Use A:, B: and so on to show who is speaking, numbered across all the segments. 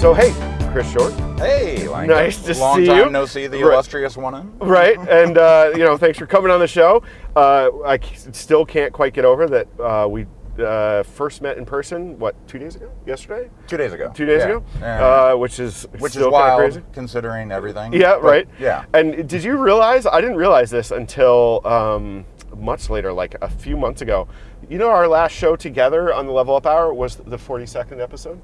A: So hey, Chris Short,
B: Hey, Langdon.
A: Nice to
B: Long
A: see
B: time
A: you.
B: no see the
A: Right.
B: illustrious one
A: right? And uh, you know, thanks for coming on the show. Uh, I still can't quite get over that uh, we uh, first met in person. What two days ago? Yesterday?
B: Two days ago.
A: Two days
B: Yeah.
A: ago?
B: Yeah.
A: Uh, which is
B: Which
A: still
B: is wild,
A: crazy.
B: considering everything.
A: Yeah,
B: but
A: right.
B: Yeah.
A: And did you realize? I didn't realize this until um, much later, like a few months ago. You know, our last show together on the Level Up Hour was the 42nd episode.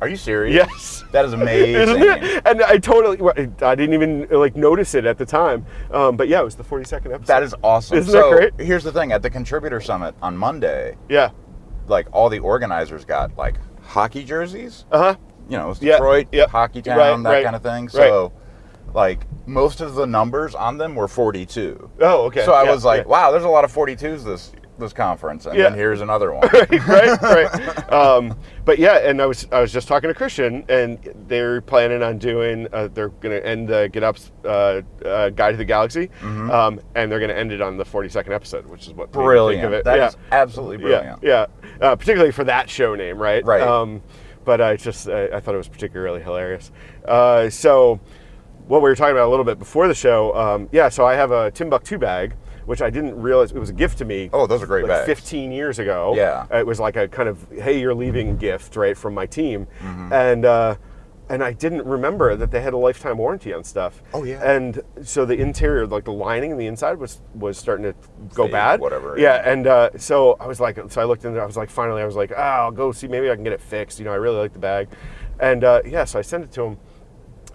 B: Are you serious?
A: Yes.
B: That is amazing.
A: Isn't it? And I totally, I didn't even like notice it at the time. Um, but yeah, it was the 42nd episode.
B: That is awesome.
A: Isn't that great?
B: here's the thing: at the contributor summit on Monday,
A: Yeah.
B: like all the organizers got like hockey jerseys.
A: Uh huh.
B: You know, it's
A: Yeah,
B: Detroit,
A: yep.
B: hockey town,
A: Right,
B: that
A: right,
B: kind of thing.
A: right.
B: So, like most of the numbers on them were 42.
A: Oh, okay.
B: So I
A: Yeah,
B: was like,
A: yeah.
B: wow, there's a lot of 42s this this conference, and
A: Yeah.
B: then here's another one.
A: right, right, right. Um, but yeah, and I was I was just talking to Christian, and they're planning on doing. Uh, they're going to end the GitOps uh, uh, Guide to the Galaxy, um, and they're going to end it on the 42nd episode, which is what
B: Brilliant.
A: Think of it.
B: That
A: yeah.
B: is absolutely brilliant.
A: Yeah, yeah. Uh, particularly for that show name, right?
B: Right.
A: Um, but I just I, I thought it was particularly hilarious. Uh, so what we were talking about a little bit before the show, um, yeah. So I have a Timbuktu bag, which I didn't realize it was a gift to me.
B: Oh, those are great
A: like
B: bags.
A: 15 years ago.
B: Yeah.
A: it was like a kind of hey, you're leaving gift, right, from my team,
B: Mm-hmm.
A: and. Uh, and I didn't remember that they had a lifetime warranty on stuff.
B: Oh, yeah.
A: And so the interior, like the lining and the inside, was was starting to go bad.
B: whatever,
A: Yeah,
B: yeah.
A: and uh, so I was like, so I looked in there. I was like, finally, I was like, oh, I'll go see, maybe I can get it fixed. You know, I really like the bag, and uh, yeah, so I sent it to him,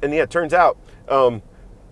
A: and yeah, it turns out, um,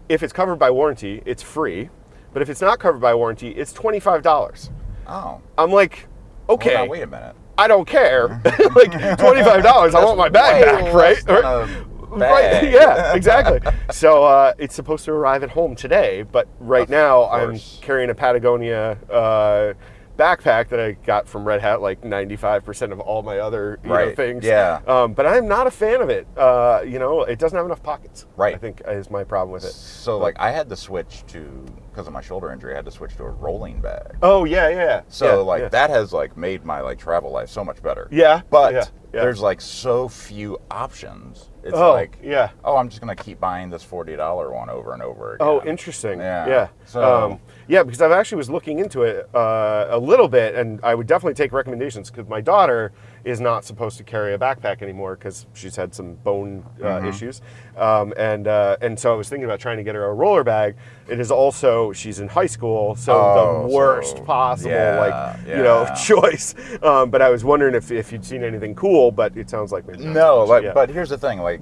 A: if it's covered by warranty, it's free, but if it's not covered by warranty, it's twenty five dollars.
B: Oh,
A: I'm like, okay,
B: Hold on, wait a minute.
A: I don't care. like twenty five dollars, I want my bag back, right?
B: a
A: Right, yeah, exactly. so uh, it's supposed to arrive at home today, but right
B: Of
A: now I'm carrying a Patagonia uh, backpack that I got from Red Hat, like 95% of all my other you know, things.
B: yeah.
A: Um, but I'm not a fan of it. Uh, you know, it doesn't have enough pockets.
B: Right.
A: I think is my problem with it.
B: So like I had to switch to because of my shoulder injury, I had to switch to a rolling bag.
A: Oh yeah, yeah.
B: So
A: yeah,
B: like
A: yeah.
B: that has like made my like travel life so much better.
A: Yeah,
B: But
A: yeah,
B: there's like so few options. It's
A: Oh,
B: like
A: yeah.
B: oh, I'm just gonna keep buying this forty dollar one over and over again.
A: Oh, interesting.
B: Yeah.
A: Yeah.
B: So-
A: um, yeah, because I actually was looking into it uh, a little bit, and I would definitely take recommendations because my daughter is not supposed to carry a backpack anymore because she's had some bone uh,
B: Mm-hmm.
A: issues, um, and uh, and so I was thinking about trying to get her a roller bag. It is also she's in high school, so
B: Oh,
A: the worst
B: so-
A: possible
B: yeah,
A: like you know choice. Um, but I was wondering if, if you'd seen anything cool, but it sounds like maybe
B: No,
A: much.
B: like
A: Yeah.
B: but here's the thing, like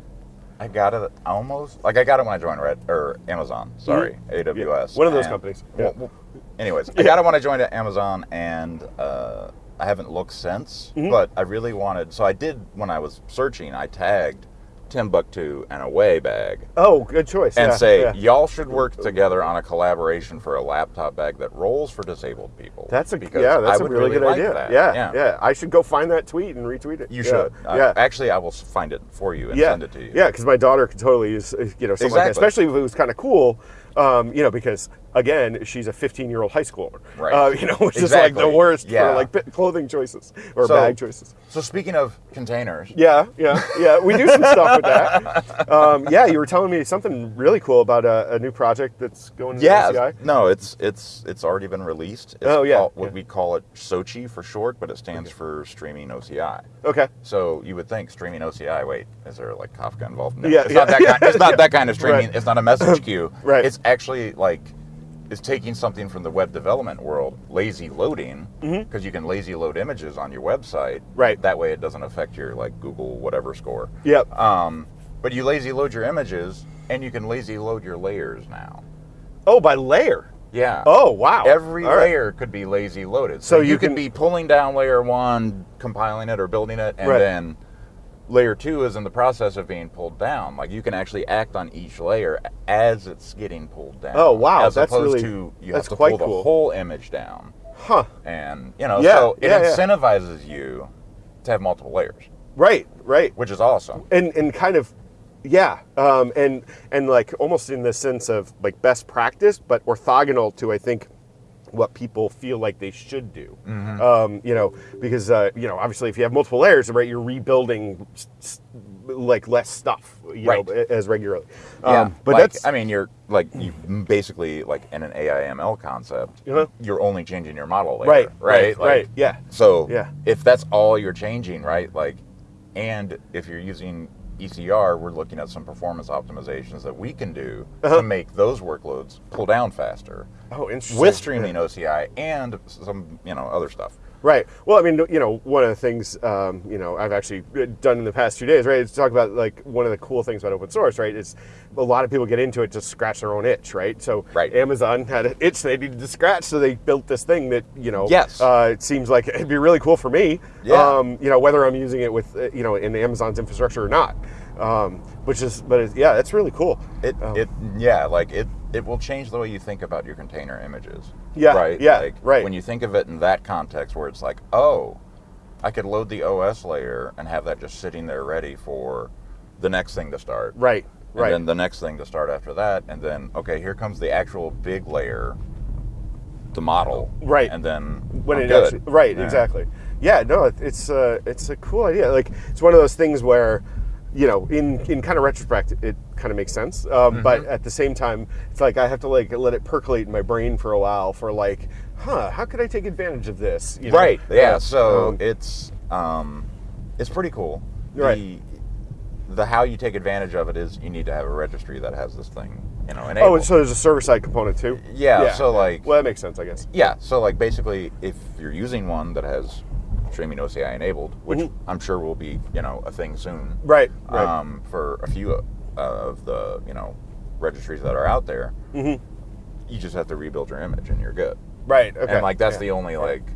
B: I got it almost like I got it when I joined Red or Amazon. Sorry, AWS.
A: One of those
B: and-
A: companies.
B: Well,
A: Yeah.
B: well, anyways, I got it when I joined Amazon, and uh, I haven't looked since.
A: Mm-hmm.
B: But I really wanted, so I did when I was searching. I tagged Timbuk2 and Away bag,
A: oh, good choice.
B: and
A: yeah,
B: say
A: yeah.
B: y'all should work together on a collaboration for a laptop bag that rolls for disabled people.
A: That's a
B: because
A: yeah. That's a
B: would
A: really, good
B: like
A: idea.
B: that.
A: Yeah, yeah, I should go find that tweet and retweet it.
B: You
A: Yeah,
B: should. Uh,
A: yeah.
B: actually, I will find it for you and
A: yeah.
B: send it to you.
A: Yeah, because my daughter could totally use, you know, something like that, especially if it was kind of cool. Um, you know, because again, she's a 15 year old high schooler.
B: Right.
A: Uh, you know, which is like the worst
B: Yeah.
A: for like clothing choices or
B: So-
A: bag choices.
B: So speaking of containers,
A: Yeah, yeah, yeah. We do some stuff with that. Um, yeah, you were telling me something really cool about a, a new project that's going into
B: Yeah,
A: OCI.
B: no, it's it's it's already been released. It's
A: Oh, yeah,
B: called- what
A: yeah.
B: we call it SOCI for short, but it stands for Streaming OCI.
A: Okay.
B: So you would think streaming OCI. Wait, is there like Kafka involved? No,
A: Yeah,
B: it's
A: yeah,
B: not that kind. It's not that kind of streaming.
A: Right.
B: It's not a message queue.
A: Right.
B: It's actually like it's taking something from the web development world, lazy loading, because you can lazy load images on your website.
A: Mm-hmm. Right.
B: That way, it doesn't affect your like Google whatever score.
A: Yep.
B: Um, but you lazy load your images, and you can lazy load your layers now.
A: Oh, by layer.
B: Yeah.
A: Oh, wow.
B: Every
A: All right.
B: layer could be lazy loaded.
A: So
B: So,
A: you
B: you,
A: can-
B: could be pulling down layer one, compiling it or building it, and
A: Right.
B: then layer two is in the process of being pulled down. Like you can actually act on each layer as it's getting pulled down.
A: Oh, wow,
B: As
A: that's
B: opposed
A: really-
B: to you
A: that's
B: have to
A: quite
B: pull the
A: cool.
B: whole image down,
A: Huh.
B: and you know,
A: Yeah,
B: so it
A: yeah, yeah.
B: incentivizes you to have multiple layers,
A: Right, right.
B: which is awesome.
A: and and kind of yeah um, and and like almost in the sense of like best practice but orthogonal to i think what people feel like they should do um, you know because uh, you know obviously if you have multiple layers right you're rebuilding s- s- like less stuff, you
B: Right.
A: know, as regularly.
B: Yeah,
A: Um, but
B: like,
A: that's
B: I mean, you're like you basically like in an AIML concept,
A: Uh-huh.
B: you're only changing your model layer,
A: right,
B: right,
A: right,
B: Like,
A: right. Yeah,
B: So
A: Yeah.
B: if that's all you're changing, right? Like, and if you're using ECR, we're looking at some performance optimizations that we can do
A: Uh-huh.
B: to make those workloads pull down faster
A: Oh, interesting.
B: with streaming OCI and some you know other stuff.
A: Right. Well, I mean, you know, one of the things, um, you know, I've actually done in the past two days, right, is to talk about like one of the cool things about open source, right, is a lot of people get into it to scratch their own itch, right? So
B: Right.
A: Amazon had an itch they needed to scratch, so they built this thing that, you know,
B: Yes.
A: uh, it seems like it'd be really cool for me,
B: Yeah.
A: um, you know, whether I'm using it with, uh, you know, in Amazon's infrastructure or not. Um, which is, but yeah, that's really cool.
B: It
A: Oh.
B: it yeah, like it it will change the way you think about your container images.
A: Yeah,
B: Right.
A: yeah,
B: Like,
A: right.
B: When you think of it in that context, where it's like, oh, I could load the OS layer and have that just sitting there ready for the next thing to start.
A: Right. Right.
B: And
A: Right.
B: then the next thing to start after that, and then okay, here comes the actual big layer, the model.
A: Right.
B: And then
A: when
B: I'm
A: it
B: good.
A: actually right
B: Yeah.
A: exactly yeah no it's uh, it's a cool idea like it's one of those things where you know in in kind of retrospect it kind of makes sense um, but
B: Mm-hmm.
A: at the same time it's like i have to like let it percolate in my brain for a while for like huh how could i take advantage of this you know?
B: Right. Yeah.
A: Uh,
B: So
A: um,
B: it's um, it's pretty cool.
A: Right.
B: The, the how you take advantage of it is you need to have a registry that has this thing, you know,
A: oh
B: enabled.
A: and so there's a server side component too
B: Yeah, so, like-
A: well that makes sense i guess
B: yeah. So like basically, if you're using one that has streaming OCI enabled, which
A: Mhm.
B: I'm sure will be you know a thing soon,
A: right right
B: um, for a few uh, of the you know registries that are out there,
A: Mhm.
B: you just have to rebuild your image and you're good.
A: right okay
B: And like that's
A: yeah.
B: the only like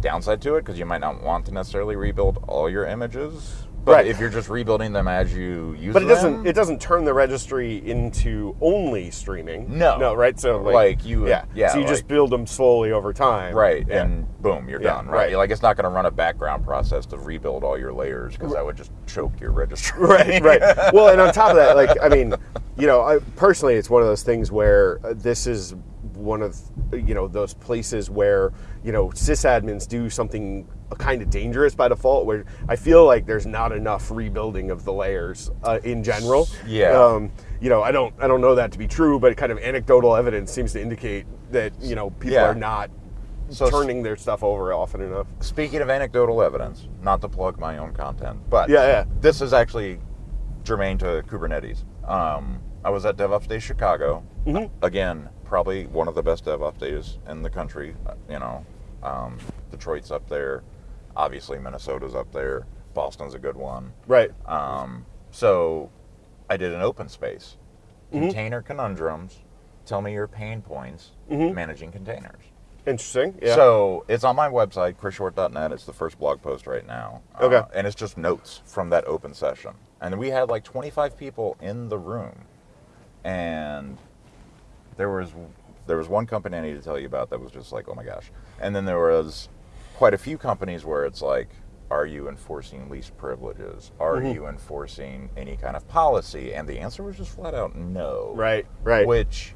B: downside to it because you might not want to necessarily rebuild all your images. But
A: Right.
B: if you're just rebuilding them as you use
A: but it
B: them,
A: doesn't it doesn't turn the registry into only streaming
B: No.
A: no right so like,
B: Like, you
A: yeah
B: yeah,
A: so you just build them slowly over time
B: right,
A: yeah.
B: and boom, you're
A: Yeah,
B: done. Right,
A: right.
B: like it's not going to run a background process to rebuild all your layers because that would just choke your registry.
A: right right well and on top of that like i mean you know I, personally it's one of those things where uh, this is one of you know those places where you know sysadmins do something kind of dangerous by default where i feel like there's not enough rebuilding of the layers uh, in general
B: Yeah.
A: um, you know i don't i don't know that to be true but kind of anecdotal evidence seems to indicate that you know people
B: Yeah.
A: are not
B: So
A: turning their stuff over often enough
B: Speaking of anecdotal evidence, not to plug my own content, but
A: Yeah, yeah.
B: this is actually germane to Kubernetes. Um, I was at DevOps Day Chicago.
A: Mhm.
B: Again, probably one of the best DevOps days in the country. Uh, You know, um, Detroit's up there. Obviously, Minnesota's up there. Boston's a good one.
A: right
B: Um, so I did an open space.
A: Mm-hmm.
B: Container conundrums. Tell me your pain points
A: Mhm.
B: managing containers.
A: interesting yeah
B: So it's on my website, chrisshort.net. It's the first blog post right now. Uh,
A: Okay.
B: and it's just notes from that open session. And we had like 25 people in the room. And there was there was one company I need to tell you about that was just like, oh my gosh. And then there was quite a few companies where it's like, are you enforcing least privileges? Are
A: Mhm.
B: you enforcing any kind of policy? And the answer was just flat out no.
A: right right
B: Which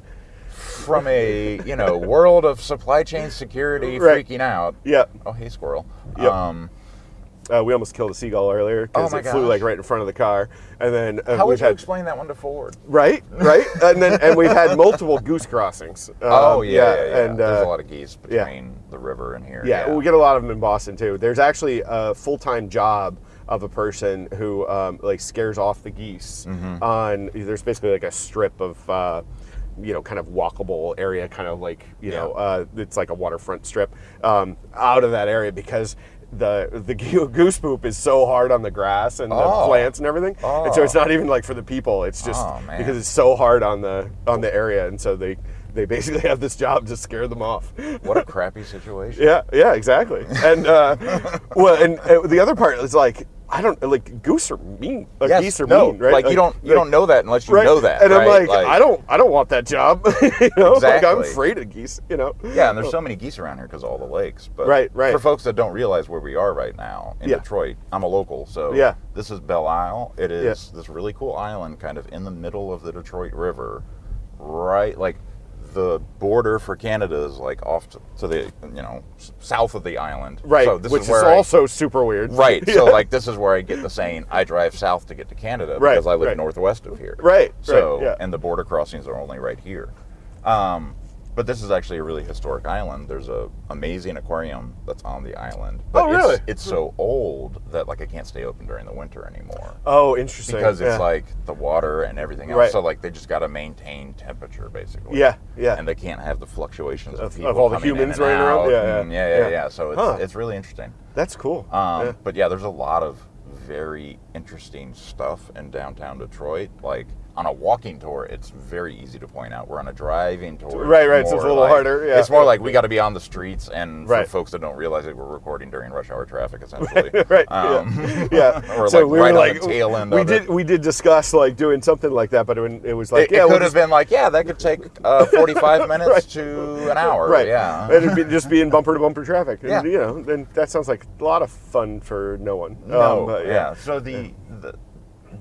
B: from a you know world of supply chain security
A: Right.
B: freaking out.
A: yeah
B: Oh hey squirrel.
A: Yep.
B: Um,
A: Uh, we almost killed a seagull earlier because
B: Oh
A: it flew like right in front of the car, and then uh,
B: how would you
A: had
B: explain that one to Ford?
A: right, right, and then and we've had multiple goose crossings.
B: oh
A: Um,
B: yeah, yeah, yeah.
A: and
B: there's
A: uh,
B: a lot of geese
A: yeah.
B: between the river and here.
A: yeah, we get a lot of them in Boston too. There's actually a full time job of a person who um, like scares off the geese
B: Mm-hmm.
A: on. There's basically like a strip of. Uh, you know, kind of walkable area, kind of like you know, uh, it's like a waterfront strip out of that area because the the goose poop is so hard on the grass and the
B: Oh.
A: plants and everything, and so
B: Oh.
A: it's not even like for the people. It's just
B: Oh,
A: because it's so hard on the on the area, and so they they basically have this job to scare them off.
B: What a crappy situation.
A: Yeah, yeah, exactly. And uh, well, and uh, the other part is like I don't like goose are mean. Like
B: Yes,
A: geese are
B: no,
A: mean, right?
B: Like, you don't you don't know that unless you
A: right?
B: know that.
A: And I'm
B: right?
A: like, I don't I don't want that job. you know, like I'm afraid of geese. You know.
B: Yeah, and there's so many geese around here because all the lakes. But
A: Right, right.
B: For folks that don't realize where we are right now in
A: Yeah.
B: Detroit, I'm a local, so
A: Yeah.
B: this is Belle Isle. It is this really cool island, kind of in the middle of the Detroit River, right like the border for Canada is like off to, to the you know south of the island.
A: Right,
B: So this
A: which
B: is
A: is,
B: where I-
A: also super weird.
B: right. So like this is where I get the saying I drive south to get to Canada
A: Right,
B: because I live
A: right.
B: northwest of here.
A: Right,
B: So
A: right, yeah.
B: and the border crossings are only right here. Um, but this is actually a really historic island. There's a amazing aquarium that's on the island. But
A: Oh,
B: it's,
A: really?
B: It's so old that like it can't stay open during the winter anymore
A: Oh, interesting.
B: because it's
A: yeah.
B: like the water and everything else.
A: Right.
B: So like they just got to maintain temperature basically.
A: Yeah, yeah.
B: And they can't have the fluctuations of,
A: Of- of all the humans running around?
B: out,
A: Yeah, yeah.
B: and yeah, yeah,
A: Yeah.
B: yeah. So it's
A: Huh.
B: it's really interesting.
A: That's cool.
B: Um,
A: Yeah.
B: But yeah, there's a lot of very interesting stuff in downtown Detroit. Like on a walking tour, it's very easy to point out. We're on a driving tour.
A: Right, right, so it's a little
B: like-
A: harder, yeah.
B: It's more like we got to be on the streets, and
A: Right.
B: for folks that don't realize it, we're recording during rush hour traffic, essentially.
A: right.
B: Um,
A: yeah. yeah.
B: or
A: so
B: like
A: we
B: right
A: were
B: on
A: like,
B: the tail end
A: we did
B: it.
A: we did discuss like doing something like that, but it, it was like
B: it,
A: yeah,
B: it
A: we'll
B: could have
A: just-
B: been like, yeah, that could take uh, 45 minutes
A: Right.
B: to an hour.
A: right.
B: Yeah.
A: and it'd be, just be in bumper to bumper traffic. And,
B: Yeah.
A: you know, then that sounds like a lot of fun for no one.
B: No,
A: Um, but
B: yeah. So the, the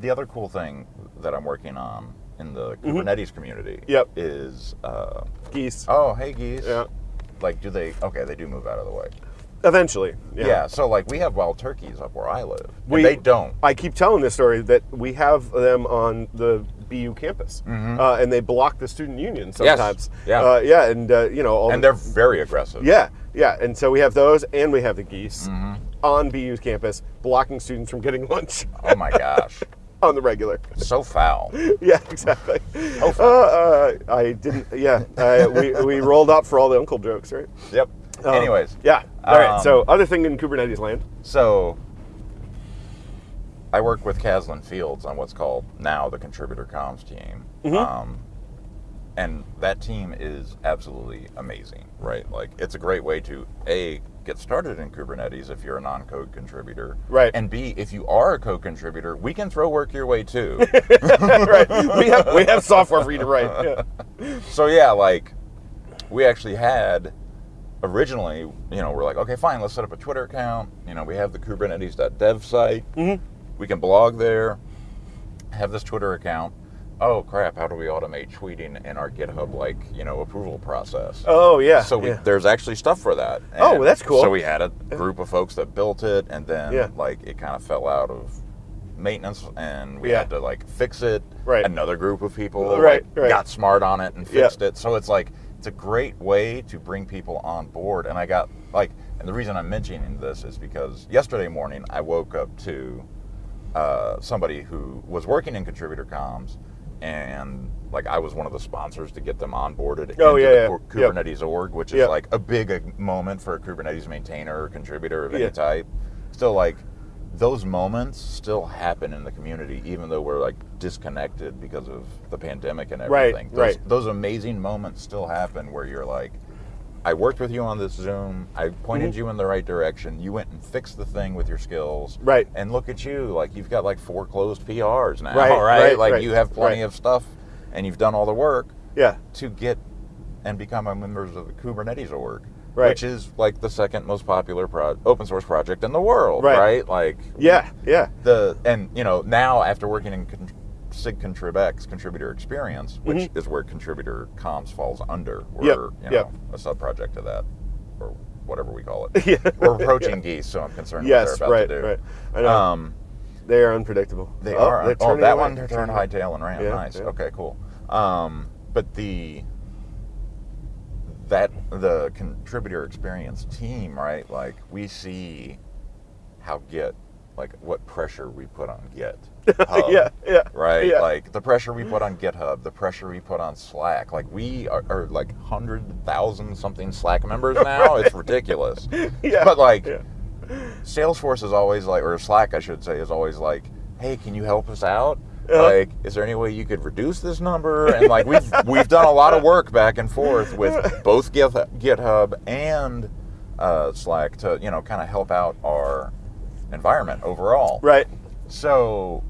B: the other cool thing that I'm working on in the Kubernetes community
A: Mm-hmm. Yep.
B: is uh,
A: geese.
B: oh hey geese
A: Yeah.
B: like do they okay they do move out of the way
A: Eventually.
B: yeah, so like we have wild turkeys up where I live
A: We-
B: they don't
A: I keep telling this story that we have them on the BU campus, uh, and they block the student union sometimes.
B: Yeah.
A: uh, yeah, and uh, you know, all
B: and
A: the,
B: they're very aggressive
A: yeah, yeah, and so we have those, and we have the geese
B: Mm-hmm.
A: on BU's campus, blocking students from getting lunch
B: oh my gosh
A: on the regular.
B: so foul
A: yeah, exactly.
B: Oh,
A: Uh, uh, I didn't. Yeah, uh, we we rolled up for all the uncle jokes, right?
B: yep
A: Um,
B: anyways
A: yeah. All right.
B: um,
A: So, other thing in Kubernetes land.
B: So I work with Kaslin Fields on what's called now the contributor comms team.
A: Mm-hmm.
B: Um, and that team is absolutely amazing, right? Like it's a great way to A get started in Kubernetes if you're a non-code contributor.
A: Right.
B: And B, if you are a code contributor, we can throw work your way too.
A: right. We have we have software for you to write. Yeah.
B: so yeah, like we actually had originally, you know, we're like, okay, fine, let's set up a Twitter account. You know, we have the Kubernetes.dev site.
A: Mhm.
B: We can blog there. Have this Twitter account. Oh crap! How do we automate tweeting in our GitHub like you know approval process?
A: Oh yeah.
B: so we,
A: yeah.
B: there's actually stuff for that.
A: Oh,
B: And
A: that's cool.
B: So we had a group of folks that built it, and then
A: Yeah.
B: like it kind of fell out of maintenance, and we
A: Yeah.
B: had to like fix it.
A: Right.
B: Another group of people
A: Right,
B: like,
A: right.
B: got smart on it and fixed it. So it's like it's a great way to bring people on board. And I got like, and the reason I'm mentioning this is because yesterday morning I woke up to uh, somebody who was working in contributor comms and like I was one of the sponsors to get them onboarded
A: Oh,
B: into
A: yeah,
B: the
A: yeah.
B: Ku-
A: Yep.
B: Kubernetes org, which is
A: Yep.
B: like a big uh, moment for a Kubernetes maintainer or contributor of any
A: Yeah.
B: type. Still, like those moments still happen in the community, even though we're like disconnected because of the pandemic and
A: Right,
B: everything. Those,
A: right.
B: those amazing moments still happen where you're like, I worked with you on this Zoom. I pointed
A: Mm-hmm.
B: you in the right direction. You went and fixed the thing with your skills.
A: Right.
B: And look at you. Like you've got like four closed PRs now.
A: Right,
B: Right.
A: right,
B: like
A: right,
B: you have plenty of stuff and you've done all the work
A: Yeah.
B: to get and become a member of the Kubernetes org.
A: Right.
B: Which is like the second most popular pro- open source project in the world.
A: Right.
B: Right. Like
A: Yeah. Yeah.
B: the and you know now after working in con- SIG Contrib contributor experience, which is where contributor comms falls under, we're
A: Mm-hmm. Yep,
B: you
A: yep.
B: a sub project of that, or whatever we call it.
A: Yeah.
B: We're approaching geese, so I'm concerned
A: Yes.
B: what they're
A: Right.
B: to do.
A: Right. I know.
B: Um,
A: they are unpredictable.
B: they
A: Oh,
B: are.
A: they're
B: Oh, that
A: away.
B: one
A: They're
B: turned
A: high
B: tail and ran.
A: Yeah,
B: nice.
A: yeah.
B: Okay, cool. Um, but the that the contributor experience team, right? Like we see how Git, like what pressure we put on Git.
A: Yeah. Yeah.
B: Right,
A: Yeah.
B: like the pressure we put on GitHub, the pressure we put on Slack. Like we are, are like hundred thousand something Slack members now. It's ridiculous.
A: Yeah.
B: But like,
A: Yeah.
B: Salesforce is always like, or Slack, I should say, is always like, "Hey, can you help us out?
A: Uh-huh.
B: Like, is there any way you could reduce this number?" And like, we've we've done a lot of work back and forth with both GitHub and uh, Slack to you know kind of help out our environment overall.
A: Right.
B: So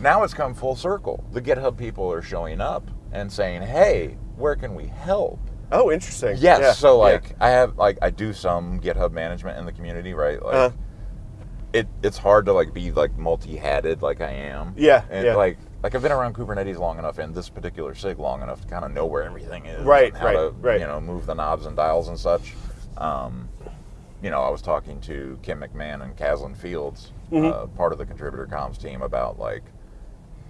B: now it's come full circle. The GitHub people are showing up and saying, "Hey, where can we help?"
A: Oh, interesting.
B: Yes.
A: Yeah.
B: So
A: yeah.
B: like I have like I do some GitHub management in the community, right? Like
A: Uh-huh.
B: it it's hard to like be like multi-hatted like I am.
A: Yeah,
B: And
A: yeah.
B: like like I've been around Kubernetes long enough and this particular SIG long enough to kind of know where everything is,
A: Right,
B: and how
A: right,
B: to
A: right.
B: you know move the knobs and dials and such. Um, you know, I was talking to Kim McMahon and Kaslin Fields,
A: Mm-hmm.
B: uh, part of the contributor comms team, about like,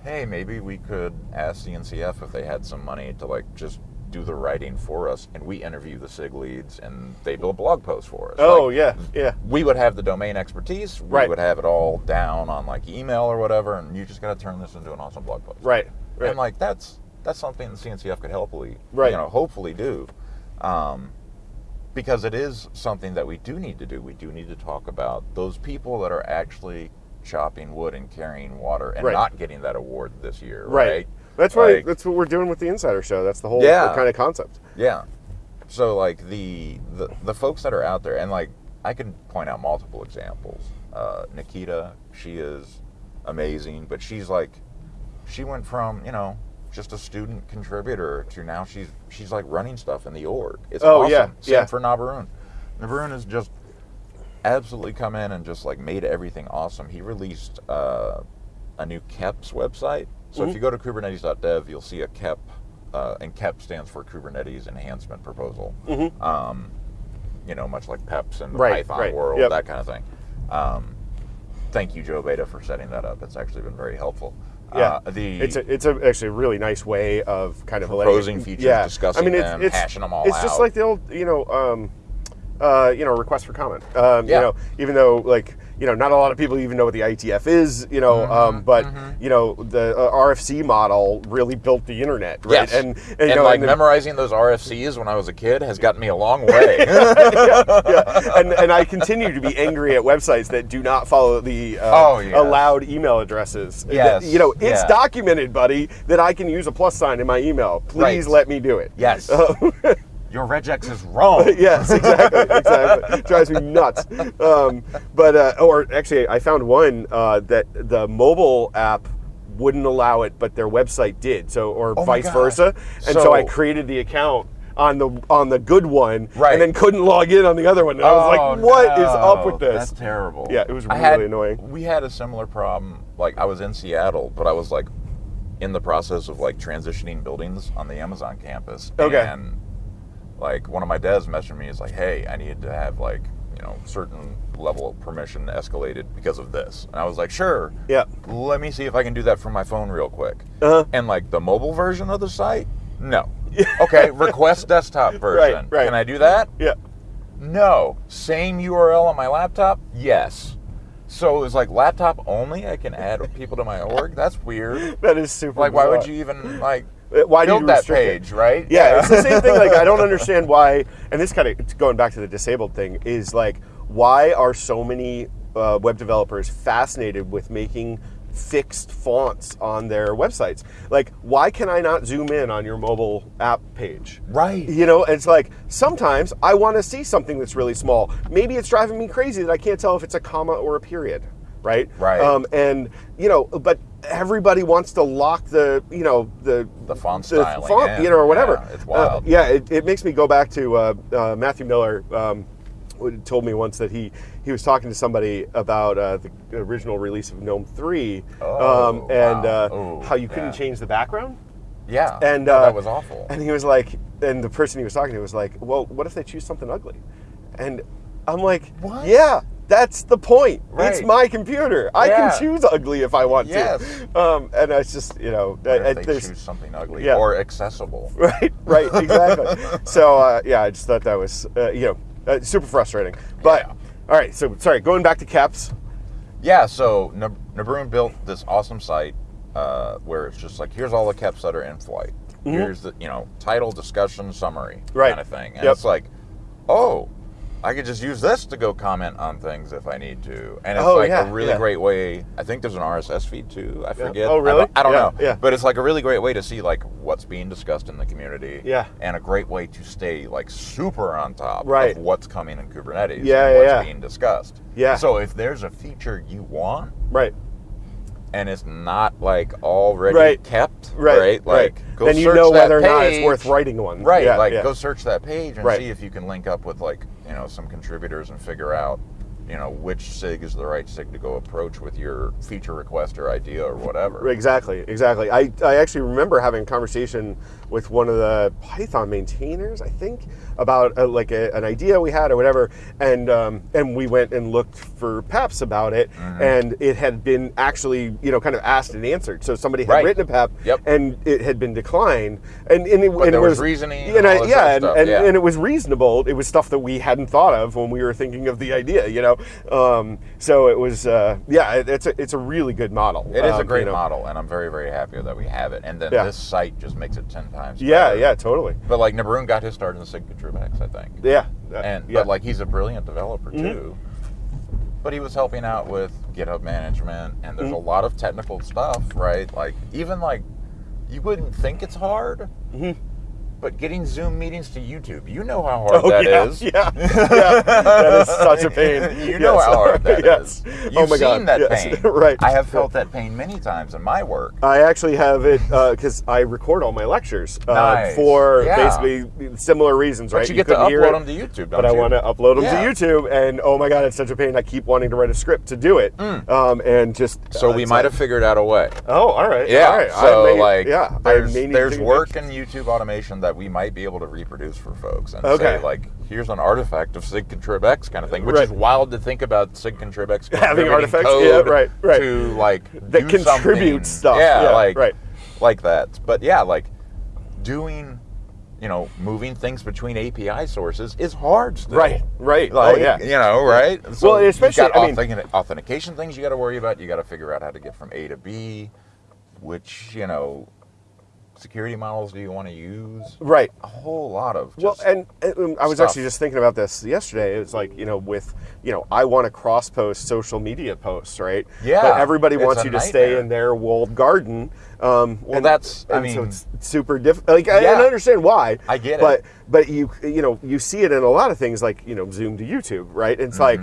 B: hey, maybe we could ask CNCF if they had some money to like just do the writing for us, and we interview the SIG leads, and they build blog posts for us.
A: Oh
B: Like,
A: yeah, yeah.
B: we would have the domain expertise. We
A: Right.
B: would have it all down on like email or whatever, and you just got to turn this into an awesome blog post.
A: Right. Right.
B: And like that's that's something the CNCF could helpfully,
A: Right.
B: you know, hopefully do, um, because it is something that we do need to do. We do need to talk about those people that are actually chopping wood and carrying water and
A: Right.
B: not getting that award this year.
A: right.
B: Right.
A: That's why.
B: Like-
A: that's what we're doing with the Insider Show. That's the whole
B: Yeah.
A: kind of concept.
B: Yeah. So like the, the the folks that are out there, and like I can point out multiple examples. Uh, Nikita, she is amazing, but she's like, she went from you know just a student contributor to now she's she's like running stuff in the org. It's
A: Oh,
B: awesome.
A: yeah,
B: Same
A: yeah.
B: for Nabarun. Nabarun is just absolutely come in and just like made everything awesome. He released uh, a new KEPS website. So
A: Mm-hmm.
B: if you go to kubernetes.dev, you'll see a KEP, uh, and KEP stands for Kubernetes Enhancement Proposal. Um, you know, much like PEPs in the
A: Mm-hmm. Right,
B: Python
A: right,
B: world,
A: yep.
B: that kind of thing. Um, thank you, Joe Beda, for setting that up. It's actually been very helpful.
A: Yeah,
B: Uh, the
A: it's a, it's a, actually a really nice way of kind of
B: Proposing
A: letting,
B: features,
A: yeah.
B: discussing
A: I mean, it's,
B: them,
A: it's,
B: hashing them all
A: It's just like the old, you know, um, uh, you know, request for comment. Um,
B: Yeah.
A: You know, even though like you know, not a lot of people even know what the IETF is. You know,
B: Mm-hmm,
A: um, but you know, the uh, RFC model really built the internet, right?
B: Yes.
A: And,
B: And,
A: and, you know,
B: like
A: and
B: memorizing those RFCs when I was a kid has gotten me a long way.
A: yeah, and and I continue to be angry at websites that do not follow the uh,
B: Oh, yes.
A: allowed email addresses.
B: Yes,
A: That- you know, it's
B: yeah.
A: documented, buddy, that I can use a plus sign in my email. Please
B: Right.
A: let me do it.
B: yes. Your regex is wrong.
A: yes, exactly, exactly. Drives me nuts. Um, but uh, or actually, I found one uh, that the mobile app wouldn't allow it, but their website did. So or
B: Oh
A: vice versa. And so, I created the account on the on the good one,
B: Right.
A: and then couldn't log in on the other one. And I was like, "What is up with this?"
B: That's terrible.
A: Yeah, it was really
B: had-
A: annoying.
B: We had a similar problem. Like I was in Seattle, but I was like in the process of like transitioning buildings on the Amazon campus.
A: Okay.
B: And like one of my devs messaged me is like, "Hey, I need to have like you know certain level of permission escalated because of this." And I was like, "Sure."
A: Yeah.
B: Let me see if I can do that from my phone real quick.
A: Uh-huh.
B: And like the mobile version of the site, no. okay, request desktop version.
A: right.
B: Can I do that?
A: Yeah.
B: No. Same URL on my laptop? Yes. So it was like laptop only. I can add people to my org. That's weird.
A: That is super.
B: Like, why would you even like
A: Uh, Why do
B: build
A: you
B: that
A: it?
B: page, right?
A: Yeah, it's the same thing. Like I don't understand why, and this kind of going back to the disabled thing is like, why are so many uh, web developers fascinated with making fixed fonts on their websites? Like, why can I not zoom in on your mobile app page?
B: Right.
A: You know, it's like sometimes I want to see something that's really small. Maybe it's driving me crazy that I can't tell if it's a comma or a period, right?
B: Right.
A: Um, and you know, but everybody wants to lock the, you know, the
B: The font
A: the
B: styling
A: font,
B: in.
A: you know, or whatever.
B: Yeah, it's
A: Uh,
B: wild.
A: yeah, it, it makes me go back to uh, uh, Matthew Miller. Um, who told me once that he he was talking to somebody about uh, the original release of GNOME three,
B: Oh,
A: um, and
B: wow.
A: uh,
B: Ooh,
A: how you couldn't
B: yeah.
A: change the background.
B: Yeah.
A: And uh,
B: that was awful.
A: And he was like, and the person he was talking to was like, "Well, what if they choose something ugly?" And I'm like,
B: What?
A: Yeah, that's the point. It's my computer. I
B: Yeah.
A: can choose ugly if I want
B: Yes.
A: to. Um, and it's just you know, I- I-
B: they choose something ugly
A: yeah.
B: or accessible?
A: right, right, exactly. so uh, yeah, I just thought that was uh, you know uh, super frustrating. But
B: Yeah.
A: all right, so sorry, going back to KEPs.
B: Yeah, so Nab- Nabarun built this awesome site uh, where it's just like, here's all the KEPs that are in flight. Here's the, you know, title, discussion, summary.
A: Right.
B: kind of thing. And
A: Yep.
B: it's like, oh, I could just use this to go comment on things if I need to. And it's
A: Oh,
B: like
A: yeah,
B: a really
A: yeah.
B: great way. I think there's an RSS feed too. I forget.
A: Oh, really?
B: don't, I don't
A: Yeah,
B: know.
A: yeah.
B: But it's like a really great way to see like what's being discussed in the community.
A: Yeah.
B: And a great way to stay like super on top
A: Right.
B: of what's coming in Kubernetes
A: Yeah,
B: and what's
A: yeah.
B: being discussed.
A: Yeah.
B: So if there's a feature you want,
A: Right,
B: and it's not like already
A: Right.
B: kept,
A: right,
B: right? Like, go
A: then you know whether or not it's worth writing one.
B: Right,
A: Yeah,
B: like
A: yeah.
B: go search that page and
A: Right.
B: see if you can link up with like you know some contributors and figure out you know which sig is the right sig to go approach with your feature request or idea or whatever.
A: Exactly, exactly. I, I actually remember having a conversation with one of the Python maintainers, I think, about uh like a, an idea we had or whatever, and um, and we went and looked for PEPs about it,
B: Mm-hmm.
A: and it had been actually you know kind of asked and answered. So somebody had
B: Right.
A: written a PEP,
B: Yep.
A: and it had been declined, and, and it, and
B: there
A: it
B: was reasoning
A: and
B: and
A: I- yeah, and, and,
B: yeah.
A: and it was reasonable. It was stuff that we hadn't thought of when we were thinking of the idea, you know. Um, so it was, uh, yeah, it, it's a it's a really good model.
B: It is a
A: um,
B: great
A: you know.
B: model, and I'm very, very happy that we have it. And then
A: Yeah.
B: this site just makes it ten times.
A: Yeah,
B: better.
A: yeah, totally.
B: But like Nabarun got his start in the signature Contribex, I think.
A: Yeah, uh,
B: And
A: yeah.
B: but like he's a brilliant developer
A: Mm-hmm.
B: too. But he was helping out with GitHub management, and there's
A: Mm-hmm.
B: a lot of technical stuff, right? Like even like you wouldn't think it's hard,
A: Mm-hmm.
B: But getting Zoom meetings to YouTube, you know how hard
A: Oh
B: that
A: yeah,
B: is.
A: yeah, yeah. That is such a pain.
B: you know
A: Yes.
B: how hard that is.
A: yes.
B: You've
A: oh my
B: seen
A: God.
B: that
A: yes.
B: pain.
A: right.
B: I have felt that pain many times in my work.
A: I actually have it because I record all my lectures uh,
B: Nice.
A: for
B: Yeah.
A: basically similar reasons, right?
B: But you get to
A: couldn't
B: upload
A: it,
B: them to YouTube, don't
A: but I want to upload them
B: Yeah.
A: to YouTube, and oh my god, it's such a pain. I keep wanting to write a script to do it, um, and just
B: Mm. So
A: uh,
B: we might
A: like-
B: have figured out a way.
A: Oh, all right.
B: Yeah.
A: all right.
B: So
A: I may,
B: like,
A: yeah,
B: there's there's work in YouTube automation that we might be able to reproduce for folks and
A: Okay.
B: say like, here's an artifact of Sig Contrib X kind of thing, which
A: Right.
B: is wild to think about Sig Contrib X
A: Having artifacts? Yeah, right, right.
B: to like
A: That contributes stuff.
B: Yeah,
A: Yeah,
B: like
A: right.
B: like that. But yeah, like doing. You know, moving things between API sources is hard still.
A: Right, right.
B: Oh, like,
A: oh yeah.
B: you know, right? So
A: Well, especially-
B: got
A: I mean-
B: authentication things you got to worry about. You got to figure out how to get from A to B, which you know, security models do you want to use?
A: Right.
B: A whole lot of
A: Well, and, and, um, I was
B: stuff.
A: actually just thinking about this yesterday. It's like you know, with you know, I want to cross post social media posts, right?
B: Yeah,
A: But everybody wants you to stay in their walled garden. Um,
B: Well,
A: and-
B: that's- I
A: and so
B: mean-
A: it's super difficult. Like,
B: Yeah.
A: I understand why.
B: I get it.
A: But but you you know you see it in a lot of things like you know Zoom to YouTube, right? It's like.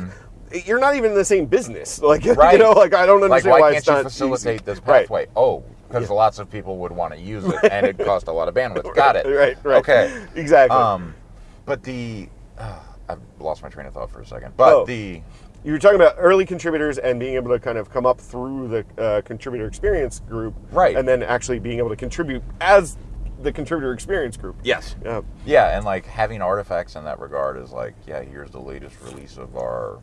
A: You're not even in the same business, like
B: Mm-hmm. Right.
A: you know. Like I don't
B: like
A: understand
B: why,
A: why,
B: can't
A: it's
B: you facilitate
A: easy.
B: this
A: Right.
B: pathway? Oh, because lots of people would want to use it, and it cost a lot of bandwidth. Got it.
A: Right, right.
B: Okay.
A: Exactly.
B: Um, but the uh, I've lost my train of thought for a second. But
A: Oh.
B: the
A: You were talking about early contributors and being able to kind of come up through the uh, contributor experience group,
B: Right.
A: And then actually being able to contribute as the contributor experience group.
B: yes,
A: Yeah.
B: Yeah, and like having artifacts in that regard is like, yeah, here's the latest release of our.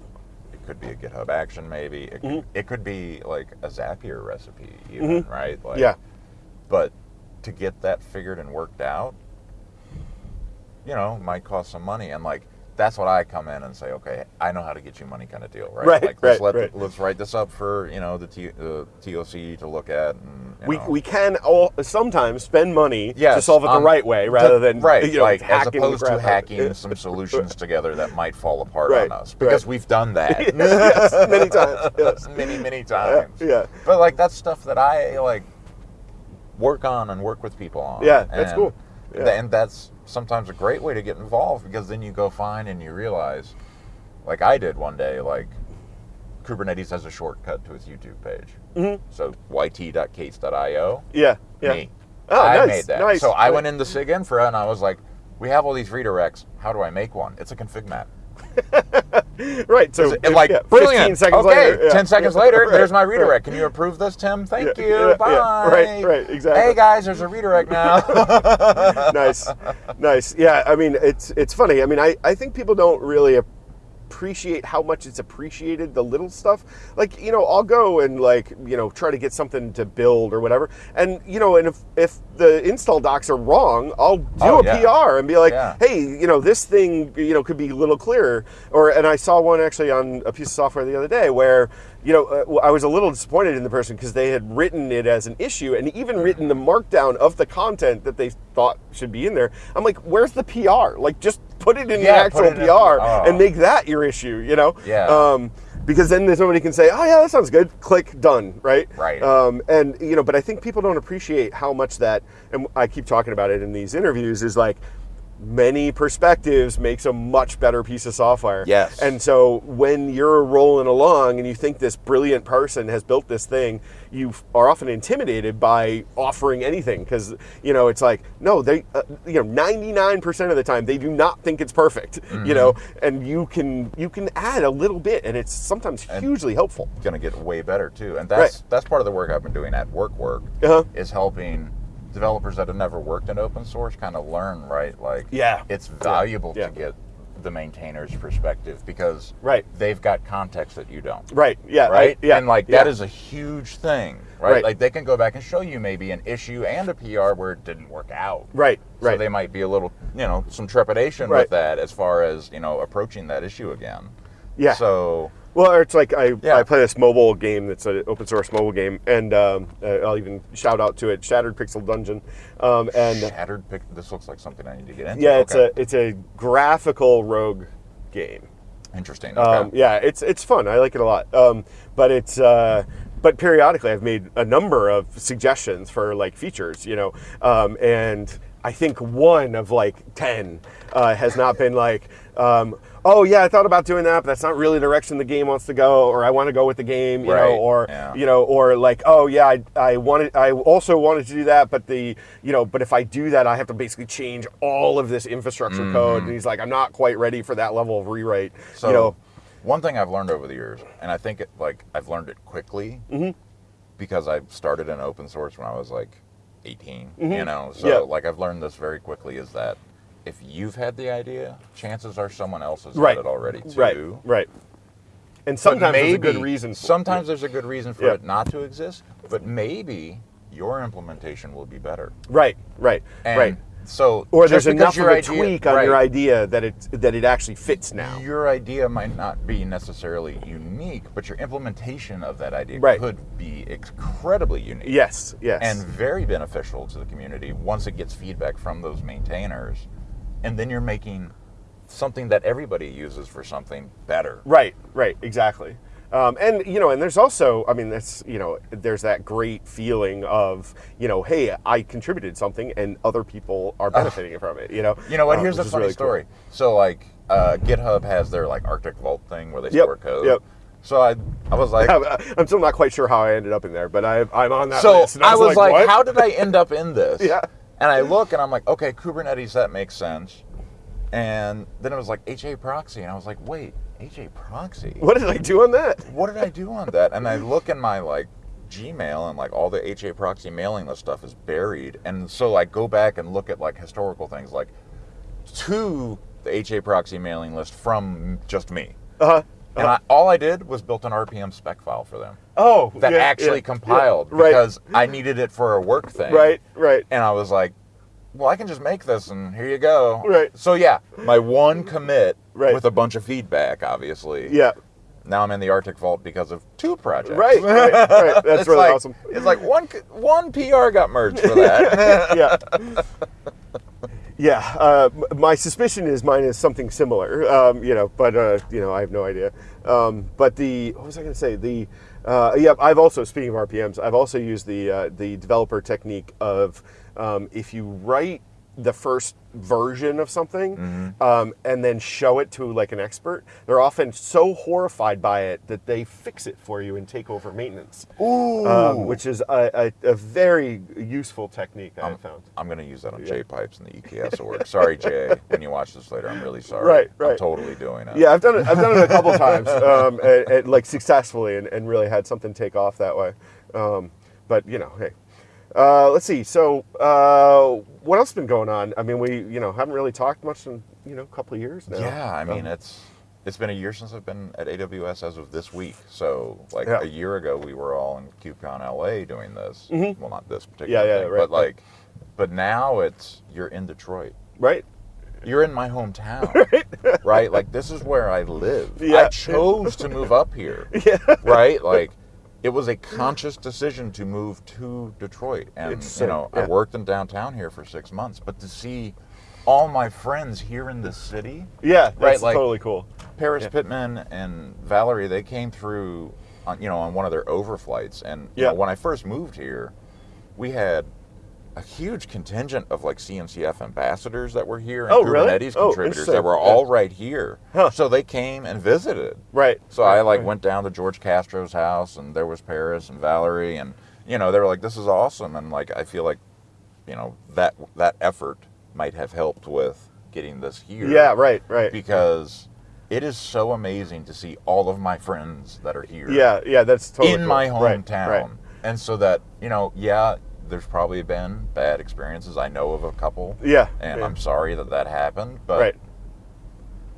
B: It could be a GitHub action, maybe. It could, mm-hmm. it could be like a Zapier recipe, even, mm-hmm. right? Like,
A: Yeah.
B: But to get that figured and worked out, you know, might cost some money. And like, that's what I come in and say, okay, I know how to get you money, kind of deal, right?
A: Right,
B: Like, let's
A: right,
B: let
A: right.
B: let's write this up for you know the T, uh, TOC to look at. And,
A: We,
B: know.
A: we can all sometimes spend money to solve it the
B: um,
A: right way rather
B: to-
A: than
B: right,
A: you know,
B: like as
A: hacking the
B: opposed to hacking some solutions together that might fall apart
A: Right,
B: on us because we've done that
A: yes, many times. Yes.
B: many many times.
A: yeah.
B: But like that's stuff that I like work on and work with people on.
A: Yeah, that's
B: And
A: cool. Yeah.
B: and that's sometimes a great way to get involved because then you go find and you realize, like I did one day, like Kubernetes has a shortcut to its YouTube page. Mm-hmm. So yt.k8s.io.
A: Yeah. Yeah.
B: Me.
A: Oh,
B: I
A: nice,
B: made that.
A: nice.
B: So I went into SIG Infra and I was like, we have all these redirects. How do I make one? It's a config map.
A: Right. So
B: And like,
A: yeah,
B: brilliant.
A: 15 seconds
B: okay,
A: later. yeah.
B: 10 seconds later,
A: Right,
B: there's my
A: right.
B: redirect. Can you approve this, Tim? Thank
A: Yeah,
B: you. Bye.
A: Right, right, exactly.
B: Hey, guys, there's a redirect now.
A: nice, nice. Yeah, I mean, it's it's funny. I mean, I, I think people don't really appreciate how much it's appreciated the little stuff. Like, you know, I'll go and like, you know, try to get something to build or whatever. And you know, and if if the install docs are wrong, I'll do
B: Oh,
A: a
B: yeah.
A: PR and be like,
B: Yeah.
A: hey, you know, this thing, you know, could be a little clearer. Or and I saw one actually on a piece of software the other day where you know, uh, I was a little disappointed in the person because they had written it as an issue and even written the markdown of the content that they thought should be in there. I'm like, where's the PR? Like, just put it in
B: Yeah,
A: the actual
B: in
A: PR
B: oh.
A: and make that your issue, you know?
B: Yeah.
A: Um, because then there's somebody can say, oh yeah, that sounds good. Click done, right?
B: Right.
A: Um, and you know, but I think people don't appreciate how much that, and I keep talking about it in these interviews, is like many perspectives makes a much better piece of software.
B: Yes.
A: And so when you're rolling along and you think this brilliant person has built this thing, you are often intimidated by offering anything because you know it's like no, they uh, you know 99% of the time they do not think it's perfect. You know, and you can you can add a little bit and it's sometimes hugely helpful.
B: going to get way better too. And that's
A: Right.
B: that's part of the work I've been doing at Work Work
A: Uh-huh.
B: is helping developers that have never worked in open source kind of learn, right? Like
A: Yeah.
B: it's valuable
A: Yeah.
B: to get the maintainer's perspective because
A: Right.
B: they've got context that you don't.
A: Right. Yeah. I-
B: Right?
A: yeah.
B: And like
A: yeah.
B: that is a huge thing, right?
A: Right.
B: Like they can go back and show you maybe an issue and a PR where it didn't work out.
A: right.
B: So
A: Right.
B: they might be a little, you know, some trepidation
A: Right.
B: with that as far as, you know, approaching that issue again.
A: Yeah.
B: So
A: Well, it's like I,
B: Yeah.
A: I play this mobile game that's an open source mobile game, and um, uh, I'll even shout out to it, Shattered Pixel Dungeon. Um, and
B: Shattered pic. This looks like something I need to get into.
A: yeah, it's
B: Okay.
A: a it's a graphical rogue game.
B: interesting. Okay.
A: Um, yeah, it's it's fun. I like it a lot. Um, but it's uh, but periodically I've made a number of suggestions for like features, you know, um, and I think one of like ten uh, has not been like. Oh yeah, I thought about doing that, but that's not really the direction the game wants to go, or I want to go with the game, you
B: Right,
A: know, or
B: yeah.
A: you know, or like, oh yeah, I, I wanted, I also wanted to do that, but the, you know, but if I do that, I have to basically change all of this infrastructure code, and he's like, I'm not quite ready for that level of rewrite.
B: So
A: you know,
B: one thing I've learned over the years, and I think it like I've learned it quickly
A: Mm-hmm.
B: because I started in open source when I was like 18. You know, so
A: Mm-hmm.
B: Like I've learned this very quickly is that if you've had the idea, chances are someone else has
A: right,
B: had it already too.
A: right, right. And sometimes
B: maybe,
A: there's a good reason. For
B: Sometimes there's a good reason for
A: Yeah.
B: it not to exist, but maybe your implementation will be better.
A: right, right,
B: And
A: right.
B: So
A: Or there's enough of a
B: idea-
A: tweak on your idea that it that it actually fits now.
B: Your idea might not be necessarily unique, but your implementation of that idea
A: Right.
B: could be incredibly unique.
A: Yes, yes,
B: And very beneficial to the community once it gets feedback from those maintainers. And then you're making something that everybody uses for something better.
A: Right, right, exactly. Um, and you know, and there's also, I mean, that's you know, there's that great feeling of you know, hey, I contributed something, and other people are benefiting from it. You know,
B: You know what?
A: Um,
B: Here's a funny
A: really cool.
B: story. So, like, uh, GitHub has their like Arctic Vault thing where they
A: Yep,
B: store code.
A: yep.
B: So I, I was like,
A: I'm still not quite sure how I ended up in there, but I, I'm on that
B: so
A: list. and
B: I was like,
A: what?
B: how did I end up in this?
A: Yeah.
B: And I look and I'm like, okay, Kubernetes, that makes sense. And then it was like HA proxy, and I was like, wait, HA proxy?
A: What did I do on that?
B: What did I do on that? And I look in my like Gmail and like all the HA proxy mailing list stuff is buried. And so I go back and look at like historical things like to the HA proxy mailing list from just me.
A: Uh,
B: And I, all I did was built an RPM spec file for them
A: oh,
B: that
A: yeah,
B: actually
A: yeah,
B: compiled
A: yeah, right,
B: because I needed it for a work thing.
A: right, right.
B: And I was like, well, I can just make this and here you go.
A: Right.
B: So yeah, my one commit
A: Right.
B: with a bunch of feedback, obviously.
A: Yeah,
B: Now I'm in the Arctic Vault because of two projects.
A: right, right, right. That's really
B: like-
A: awesome.
B: It's like one one PR got merged for that.
A: yeah. Yeah, uh, my suspicion is mine is something similar, um, you know, but uh, you know I have no idea. Um, but the what was I going to say? The uh, yeah, I've also speaking of RPMs, I've also used the uh, the developer technique of um, if you write the first version of something
B: Mm-hmm.
A: um, and then show it to like an expert, they're often so horrified by it that they fix it for you and take over maintenance.
B: Ooh.
A: Um, which is a, a, a very useful technique I
B: I'm,
A: found.
B: I'm going to use that on Jay Pipes and the EKS org. Sorry, Jay. When you watch this later, I'm really sorry.
A: Right, right I'm
B: totally doing it.
A: Yeah, I've done it. I've done it a couple times, um, and, and, like successfully, and, and really had something take off that way. Um, but you know, hey, uh, let's see. So, uh, what else has been going on? I mean, we you know haven't really talked much in you know a couple of years now.
B: Yeah, I mean
A: Um,
B: it's it's been a year since I've been at AWS as of this week. So like
A: Yeah.
B: a year ago, we were all in KubeCon LA doing this. Well, not this particular.
A: Yeah, yeah,
B: thing,
A: right,
B: but
A: right.
B: like, but now it's you're in Detroit.
A: right.
B: You're in my hometown, right? Like this is where I live.
A: Yeah.
B: I chose to move up here,
A: Yeah.
B: right? Like it was a conscious decision to move to Detroit, and
A: It's,
B: you know
A: yeah.
B: I worked in downtown here for six months, but to see all my friends here in this city,
A: Yeah, that's
B: Right, like-
A: totally cool.
B: Paris
A: Yeah.
B: Pittman and Valerie, they came through, on, you know, on one of their overflights, and you
A: Yeah.
B: know, when I first moved here, we had, a huge contingent of like CNCF ambassadors that were here and
A: Oh.
B: Kubernetes
A: Oh,
B: contributors
A: interesting.
B: that were all right here.
A: Huh.
B: So they came and visited.
A: Right.
B: So I like
A: right.
B: went down to Jorge Castro's house and there was Paris and Valerie and you know they were like this is awesome and like I feel like you know that that effort might have helped with getting this here.
A: Yeah, right, right.
B: Because it is so amazing to see all of my friends that are here.
A: Yeah, yeah, that's totally
B: in
A: cool.
B: my
A: Right,
B: hometown.
A: Right,
B: And so that, you know, yeah, there's probably been bad experiences. I know of a couple.
A: Yeah,
B: And
A: yeah.
B: I'm sorry that that happened. But,
A: right.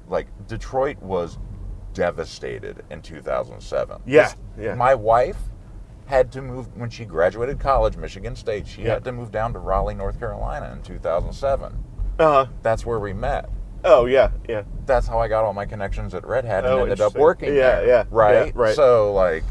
B: like, Detroit was devastated in 2007.
A: Yeah,
B: This-
A: yeah.
B: My wife had to move, when she graduated college, Michigan State, she
A: Yeah.
B: had to move down to Raleigh, North Carolina in 2007.
A: Uh huh.
B: That's where we met.
A: Oh yeah, yeah.
B: That's how I got all my connections at Red Hat and
A: Oh,
B: ended up working
A: Yeah,
B: there.
A: yeah,
B: right,
A: yeah, right.
B: So like,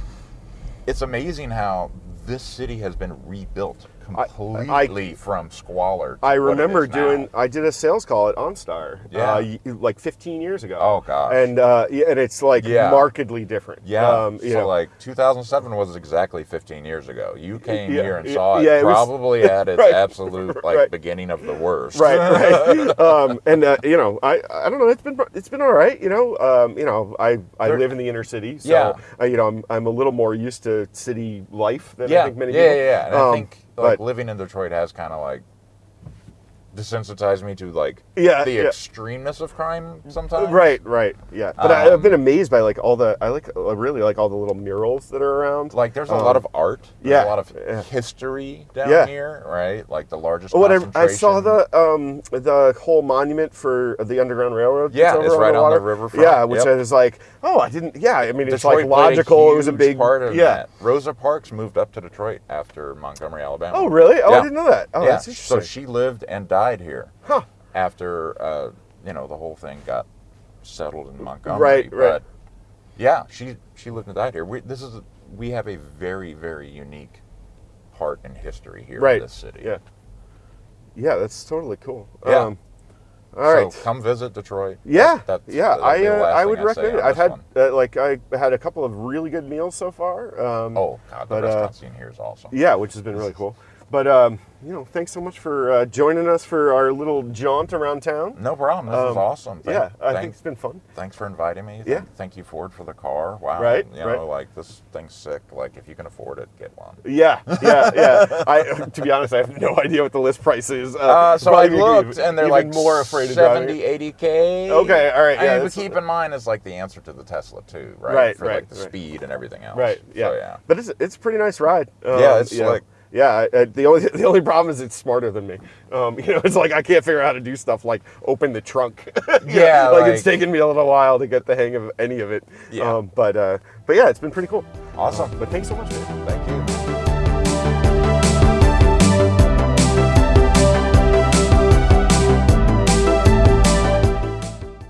B: it's amazing how this city has been rebuilt
A: I-
B: completely from squalor.
A: I remember
B: is now.
A: doing. I did a sales call at OnStar.
B: Yeah.
A: Uh, like 15 years ago.
B: Oh, gosh.
A: And uh, and it's like
B: Yeah.
A: markedly different.
B: Yeah.
A: Um, you
B: so
A: know,
B: like 2007 was exactly 15 years ago. You came
A: Yeah,
B: here and saw it
A: yeah, it was-
B: probably at its
A: Right,
B: absolute like
A: right.
B: beginning of the worst.
A: right, right. um, and uh, you know, I I don't know. It's been it's been all right. You know, um, you know, I I live in the inner city, so
B: Yeah.
A: uh, you know, I'm I'm a little more used to city life than I think many
B: yeah,
A: people.
B: yeah, yeah. And I
A: Um,
B: think like living in Detroit has kind of like desensitized me to like
A: Yeah,
B: the
A: yeah.
B: extremeness of crime sometimes.
A: Right, right, yeah. But I, I've
B: Um,
A: been amazed by like all the I like I really like all the little murals that are around.
B: Like there's a
A: Um,
B: lot of art.
A: Yeah,
B: a lot of
A: yeah.
B: history down
A: Yeah.
B: here, right? Like the largest.
A: Oh, what I, I saw the um the whole monument for the Underground Railroad.
B: Yeah, it's right on the
A: water.
B: riverfront.
A: Yeah, which
B: Yep.
A: I was like, oh, I didn't. Yeah, I mean, it's like logical. it was a big
B: part of
A: yeah.
B: that. Rosa Parks moved up to Detroit after Montgomery, Alabama.
A: Oh, really? Oh. I didn't know that. Oh,
B: yeah.
A: that's interesting.
B: So she lived and died here
A: huh?
B: after uh, you know the whole thing got settled in Montgomery.
A: Right, right.
B: But yeah, she she lived and died here. We, this is we have a very very unique part in history here
A: Right.
B: in this city.
A: Yeah. Yeah, that's totally cool.
B: Yeah.
A: Um, all right.
B: So come visit Detroit.
A: Yeah,
B: That- that's-
A: yeah, I uh, I would
B: say
A: recommend it. I've had uh, like I had a couple of really good meals so far. Um,
B: Oh God, the
A: but, uh,
B: restaurant scene here is awesome.
A: yeah, which has been really cool. But um, you know, thanks so much for uh, joining us for our little jaunt around town.
B: No problem. This is
A: Um,
B: awesome. Thank-
A: yeah, I think it's been fun.
B: Thanks for inviting me. Thank,
A: Yeah.
B: Thank you, Ford, for the car. Wow.
A: Right,
B: You know,
A: right.
B: like this thing's sick. Like if you can afford it, get one.
A: Yeah, yeah, yeah. I, to be honest, I have no idea what the list price is.
B: Uh, so I
A: probably make me
B: looked,
A: even-
B: and they're like
A: more afraid of driving.
B: 70, 80 k.
A: Okay, all right,
B: I
A: yeah,
B: mean, but keep in mind, it's like the answer to the Tesla too, right?
A: Right,
B: For
A: right,
B: like the
A: right.
B: speed and everything else.
A: Right. Yeah.
B: So, yeah.
A: But it's it's a pretty nice ride. Um,
B: Yeah, it's
A: you know,
B: like-
A: Yeah. I, I- the only the only problem is it's smarter than me. Um, you know, it's like I can't figure out how to do stuff like open the trunk. Know,
B: Yeah,
A: like, it's taken me a little while to get the hang of any of it.
B: Yeah.
A: Um, but uh, but yeah, it's been pretty cool.
B: Awesome.
A: But thanks so much. Man.
B: Thank you.